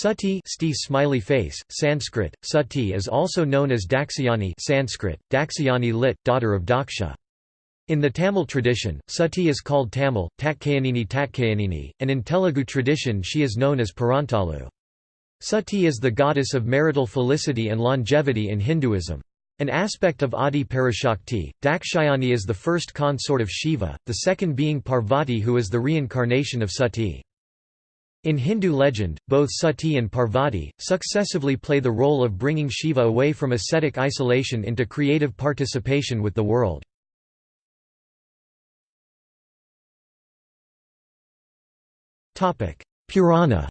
Sati sti smiley face, Sanskrit, Sati is also known as Dakshayani Sanskrit, Dakshayani lit, daughter of Daksha. In the Tamil tradition, Sati is called Tamil, Tatkayanini Tatkayanini, and in Telugu tradition she is known as Parantalu. Sati is the goddess of marital felicity and longevity in Hinduism. An aspect of Adi Parashakti, Dakshayani is the first consort of Shiva, the second being Parvati who is the reincarnation of Sati. In Hindu legend, both Sati and Parvati, successively play the role of bringing Shiva away from ascetic isolation into creative participation with the world. Purana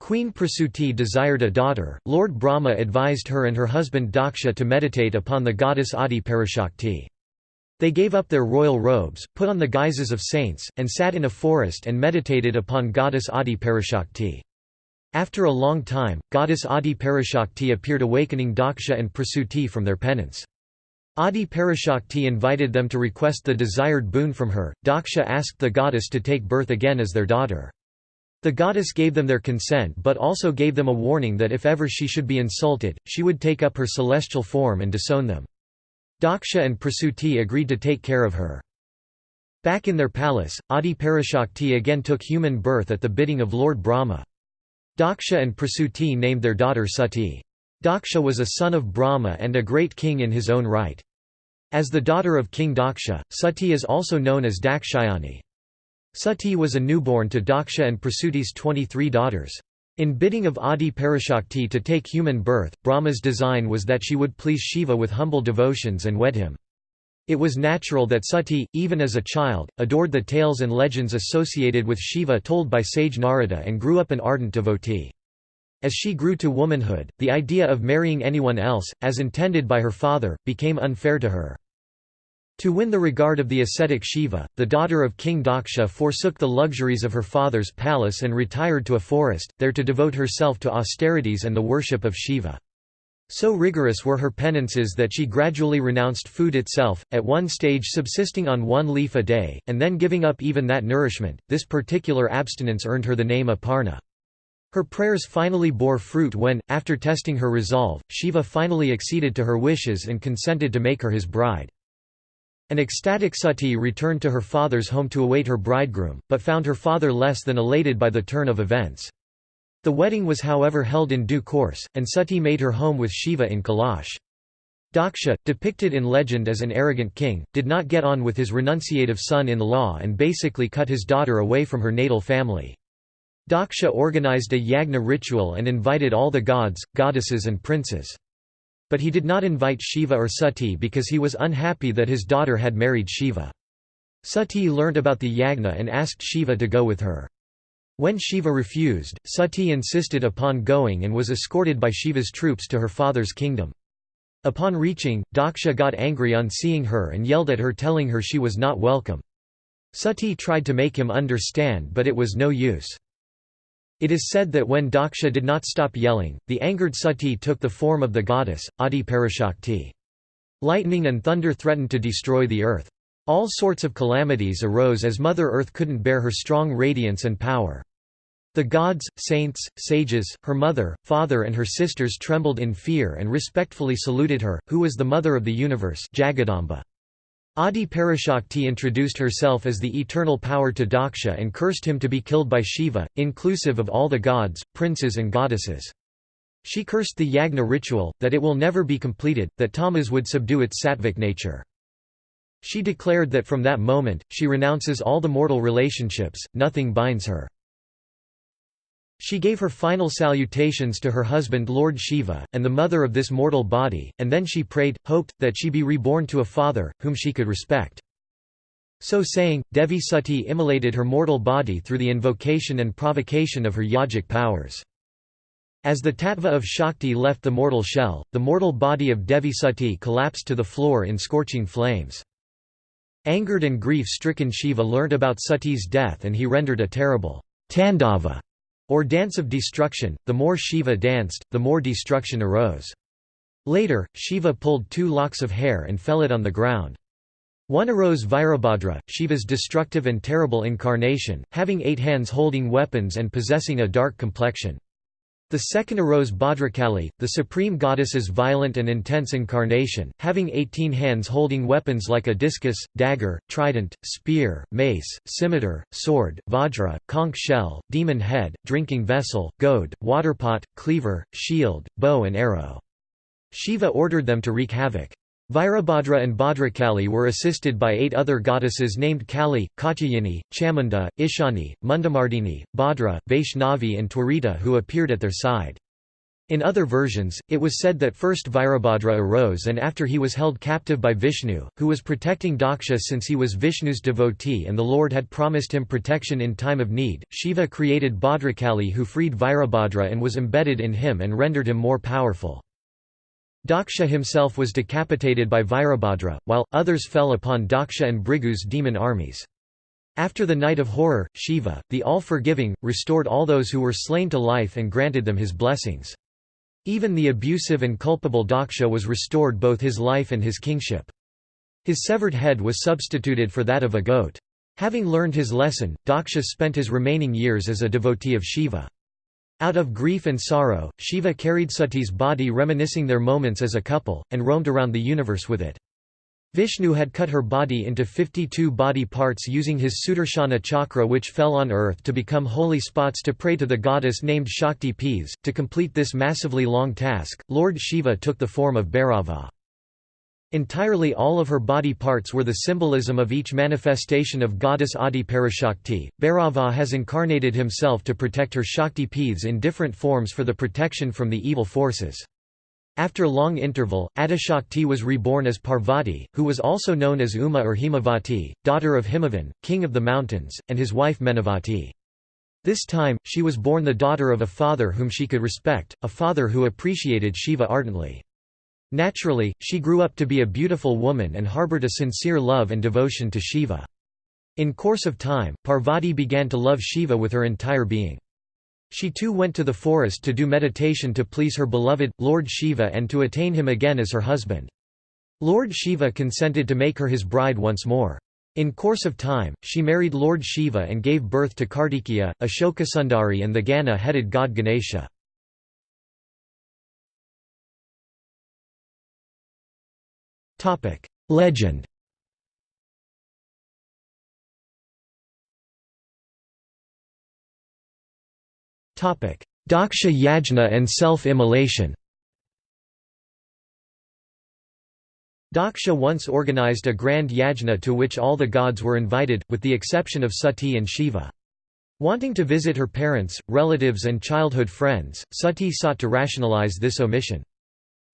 Queen Prasuti desired a daughter, Lord Brahma advised her and her husband Daksha to meditate upon the goddess Adi Parashakti. They gave up their royal robes, put on the guises of saints, and sat in a forest and meditated upon goddess Adi Parashakti. After a long time, goddess Adi Parashakti appeared awakening Daksha and Prasuti from their penance. Adi Parashakti invited them to request the desired boon from her. Daksha asked the goddess to take birth again as their daughter. The goddess gave them their consent but also gave them a warning that if ever she should be insulted, she would take up her celestial form and disown them. Daksha and Prasuti agreed to take care of her. Back in their palace, Adi Parashakti again took human birth at the bidding of Lord Brahma. Daksha and Prasuti named their daughter Sati. Daksha was a son of Brahma and a great king in his own right. As the daughter of King Daksha, Sati is also known as Dakshayani. Sati was a newborn to Daksha and Prasuti's 23 daughters. In bidding of Adi Parashakti to take human birth, Brahma's design was that she would please Shiva with humble devotions and wed him. It was natural that Sati, even as a child, adored the tales and legends associated with Shiva told by sage Narada and grew up an ardent devotee. As she grew to womanhood, the idea of marrying anyone else, as intended by her father, became unfair to her. To win the regard of the ascetic Shiva, the daughter of King Daksha forsook the luxuries of her father's palace and retired to a forest, there to devote herself to austerities and the worship of Shiva. So rigorous were her penances that she gradually renounced food itself, at one stage subsisting on one leaf a day, and then giving up even that nourishment. This particular abstinence earned her the name Aparna. Her prayers finally bore fruit when, after testing her resolve, Shiva finally acceded to her wishes and consented to make her his bride. An ecstatic Sati returned to her father's home to await her bridegroom, but found her father less than elated by the turn of events. The wedding was however held in due course, and Sati made her home with Shiva in Kailash. Daksha, depicted in legend as an arrogant king, did not get on with his renunciative son-in-law and basically cut his daughter away from her natal family. Daksha organized a yagna ritual and invited all the gods, goddesses and princes. But he did not invite Shiva or Sati because he was unhappy that his daughter had married Shiva. Sati learnt about the yagna and asked Shiva to go with her. When Shiva refused, Sati insisted upon going and was escorted by Shiva's troops to her father's kingdom. Upon reaching, Daksha got angry on seeing her and yelled at her telling her she was not welcome. Sati tried to make him understand but it was no use. It is said that when Daksha did not stop yelling, the angered Sati took the form of the goddess, Adi Parashakti. Lightning and thunder threatened to destroy the earth. All sorts of calamities arose as Mother Earth couldn't bear her strong radiance and power. The gods, saints, sages, her mother, father and her sisters trembled in fear and respectfully saluted her, who was the mother of the universe Jagadamba. Adi Parashakti introduced herself as the eternal power to Daksha and cursed him to be killed by Shiva, inclusive of all the gods, princes and goddesses. She cursed the yagna ritual, that it will never be completed, that tamas would subdue its sattvic nature. She declared that from that moment, she renounces all the mortal relationships, nothing binds her. She gave her final salutations to her husband Lord Shiva, and the mother of this mortal body, and then she prayed, hoped, that she be reborn to a father, whom she could respect. So saying, Devi Sati immolated her mortal body through the invocation and provocation of her yogic powers. As the tattva of Shakti left the mortal shell, the mortal body of Devi Sati collapsed to the floor in scorching flames. Angered and grief-stricken Shiva learnt about Sati's death and he rendered a terrible tandava or dance of destruction, the more Shiva danced, the more destruction arose. Later, Shiva pulled two locks of hair and fell it on the ground. One arose Virabhadra, Shiva's destructive and terrible incarnation, having eight hands holding weapons and possessing a dark complexion. The second arose Bhadrakali, the supreme goddess's violent and intense incarnation, having eighteen hands holding weapons like a discus, dagger, trident, spear, mace, scimitar, sword, vajra, conch shell, demon head, drinking vessel, goad, waterpot, cleaver, shield, bow and arrow. Shiva ordered them to wreak havoc. Virabhadra and Bhadrakali were assisted by eight other goddesses named Kali, Katyayani, Chamunda, Ishani, Mundamardini, Bhadra, Vaishnavi and Twarita who appeared at their side. In other versions, it was said that first Virabhadra arose and after he was held captive by Vishnu, who was protecting Daksha since he was Vishnu's devotee and the Lord had promised him protection in time of need, Shiva created Bhadrakali who freed Virabhadra and was embedded in him and rendered him more powerful. Daksha himself was decapitated by Virabhadra, while, others fell upon Daksha and Bhrigu's demon armies. After the night of horror, Shiva, the all-forgiving, restored all those who were slain to life and granted them his blessings. Even the abusive and culpable Daksha was restored both his life and his kingship. His severed head was substituted for that of a goat. Having learned his lesson, Daksha spent his remaining years as a devotee of Shiva. Out of grief and sorrow, Shiva carried Sati's body reminiscing their moments as a couple, and roamed around the universe with it. Vishnu had cut her body into 52 body parts using his Sudarshana chakra which fell on earth to become holy spots to pray to the goddess named Shakti Peeths. To complete this massively long task, Lord Shiva took the form of Bhairava. Entirely all of her body parts were the symbolism of each manifestation of goddess Adi Parashakti. Bhairava has incarnated himself to protect her Shakti Peeths in different forms for the protection from the evil forces. After long interval, Adishakti was reborn as Parvati, who was also known as Uma or Himavati, daughter of Himavan, king of the mountains, and his wife Menavati. This time, she was born the daughter of a father whom she could respect, a father who appreciated Shiva ardently. Naturally, she grew up to be a beautiful woman and harbored a sincere love and devotion to Shiva. In course of time, Parvati began to love Shiva with her entire being. She too went to the forest to do meditation to please her beloved, Lord Shiva and to attain him again as her husband. Lord Shiva consented to make her his bride once more. In course of time, she married Lord Shiva and gave birth to Kartikeya, Ashokasundari and the Gaja-headed god Ganesha. Legend Topic: Daksha yajna and self-immolation Daksha once organized a grand yajna to which all the gods were invited, with the exception of Sati and Shiva. Wanting to visit her parents, relatives and childhood friends, Sati sought to rationalize this omission.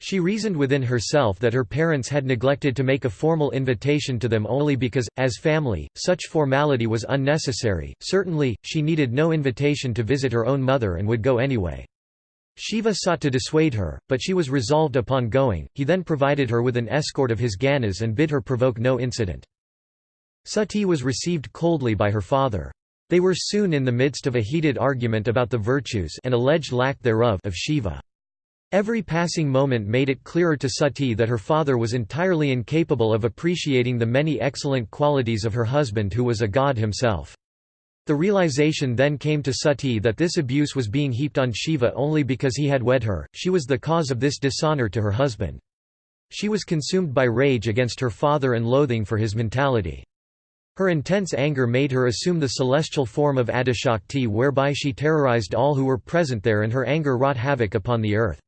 She reasoned within herself that her parents had neglected to make a formal invitation to them only because, as family, such formality was unnecessary. Certainly, she needed no invitation to visit her own mother and would go anyway. Shiva sought to dissuade her, but she was resolved upon going. He then provided her with an escort of his ganas and bid her provoke no incident. Sati was received coldly by her father. They were soon in the midst of a heated argument about the virtues and alleged lack thereof of Shiva. Every passing moment made it clearer to Sati that her father was entirely incapable of appreciating the many excellent qualities of her husband who was a god himself. The realization then came to Sati that this abuse was being heaped on Shiva only because he had wed her, she was the cause of this dishonor to her husband. She was consumed by rage against her father and loathing for his mentality. Her intense anger made her assume the celestial form of Adishakti whereby she terrorized all who were present there and her anger wrought havoc upon the earth.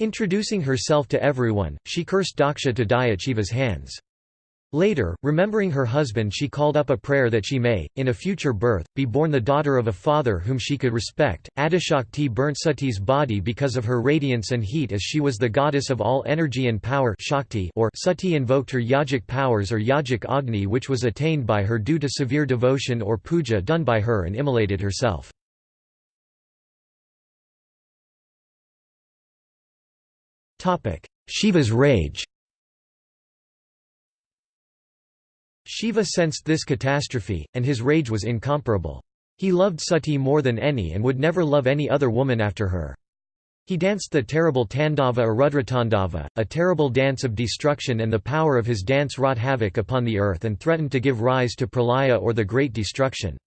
Introducing herself to everyone, she cursed Daksha to die at Shiva's hands. Later, remembering her husband she called up a prayer that she may, in a future birth, be born the daughter of a father whom she could respect. Adishakti burnt Sati's body because of her radiance and heat as she was the goddess of all energy and power Shakti or Sati invoked her yogic powers or yogic agni which was attained by her due to severe devotion or puja done by her and immolated herself. Shiva's rage Shiva sensed this catastrophe, and his rage was incomparable. He loved Sati more than any and would never love any other woman after her. He danced the terrible Tandava or Rudratandava, a terrible dance of destruction and the power of his dance wrought havoc upon the earth and threatened to give rise to pralaya or the Great Destruction.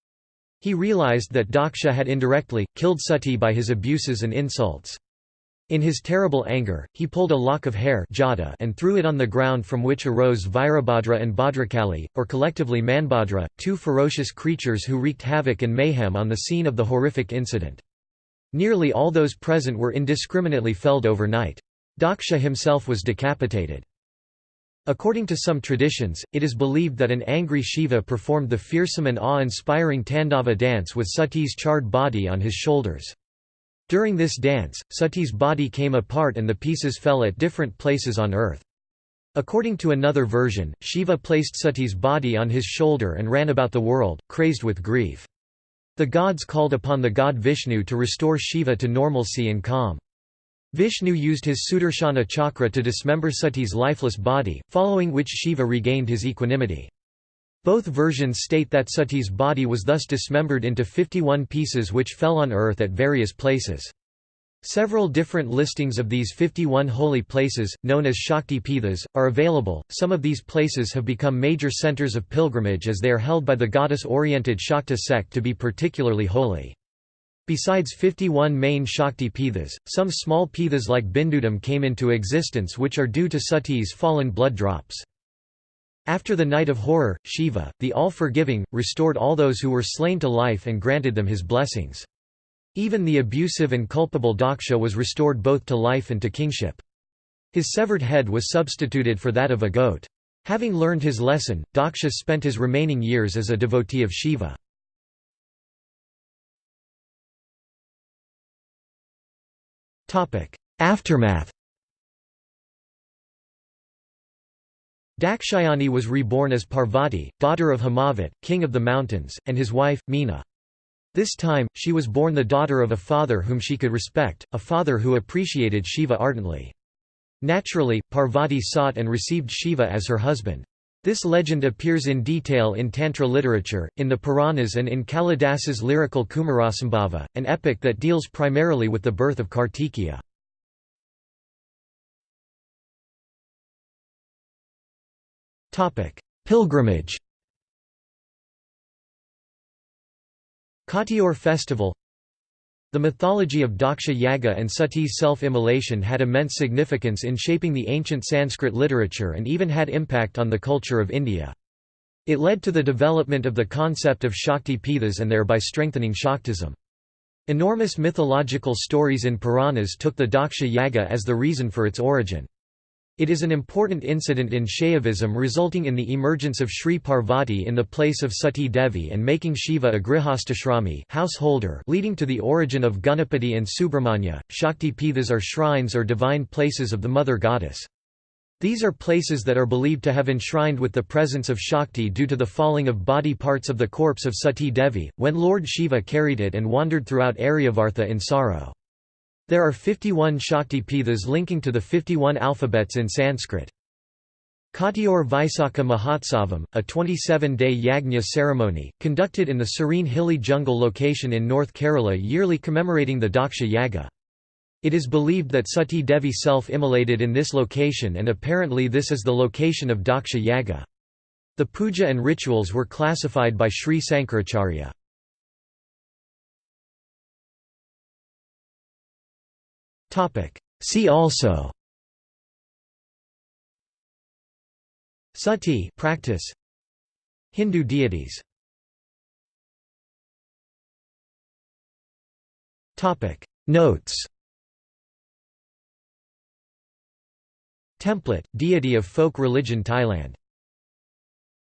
He realized that Daksha had indirectly, killed Sati by his abuses and insults. In his terrible anger, he pulled a lock of hair jada and threw it on the ground from which arose Virabhadra and Bhadrakali, or collectively Manbhadra, two ferocious creatures who wreaked havoc and mayhem on the scene of the horrific incident. Nearly all those present were indiscriminately felled overnight. Daksha himself was decapitated. According to some traditions, it is believed that an angry Shiva performed the fearsome and awe-inspiring Tandava dance with Sati's charred body on his shoulders. During this dance, Sati's body came apart and the pieces fell at different places on earth. According to another version, Shiva placed Sati's body on his shoulder and ran about the world, crazed with grief. The gods called upon the god Vishnu to restore Shiva to normalcy and calm. Vishnu used his Sudarshana chakra to dismember Sati's lifeless body, following which Shiva regained his equanimity. Both versions state that Sati's body was thus dismembered into 51 pieces which fell on earth at various places. Several different listings of these 51 holy places, known as Shakti Pithas, are available. Some of these places have become major centers of pilgrimage as they are held by the goddess oriented Shakta sect to be particularly holy. Besides 51 main Shakti Pithas, some small Pithas like Bindudam came into existence which are due to Sati's fallen blood drops. After the night of horror, Shiva, the all-forgiving, restored all those who were slain to life and granted them his blessings. Even the abusive and culpable Daksha was restored both to life and to kingship. His severed head was substituted for that of a goat. Having learned his lesson, Daksha spent his remaining years as a devotee of Shiva. Aftermath Dakshayani was reborn as Parvati, daughter of Himavat, king of the mountains, and his wife, Meena. This time, she was born the daughter of a father whom she could respect, a father who appreciated Shiva ardently. Naturally, Parvati sought and received Shiva as her husband. This legend appears in detail in Tantra literature, in the Puranas and in Kalidasa's lyrical Kumarasambhava, an epic that deals primarily with the birth of Kartikeya. Pilgrimage Kottiyoor festival The mythology of Daksha Yaga and Sati's self-immolation had immense significance in shaping the ancient Sanskrit literature and even had impact on the culture of India. It led to the development of the concept of Shakti Pithas and thereby strengthening Shaktism. Enormous mythological stories in Puranas took the Daksha Yaga as the reason for its origin. It is an important incident in Shaivism resulting in the emergence of Sri Parvati in the place of Sati Devi and making Shiva a grihastashrami householder leading to the origin of Ganapati and Subramanya. Shakti Pithas are shrines or divine places of the mother goddess. These are places that are believed to have enshrined with the presence of Shakti due to the falling of body parts of the corpse of Sati Devi, when Lord Shiva carried it and wandered throughout Aryavarta in sorrow. There are 51 Shakti Pithas linking to the 51 alphabets in Sanskrit. Kottiyoor Vaisakha Mahotsavam, a 27-day yagna ceremony, conducted in the serene hilly jungle location in North Kerala yearly commemorating the Daksha Yaga. It is believed that Sati Devi self-immolated in this location and apparently this is the location of Daksha Yaga. The puja and rituals were classified by Sri Sankaracharya. See also. Sati practice. Hindu deities. Topic. Notes. Template deity of folk religion Thailand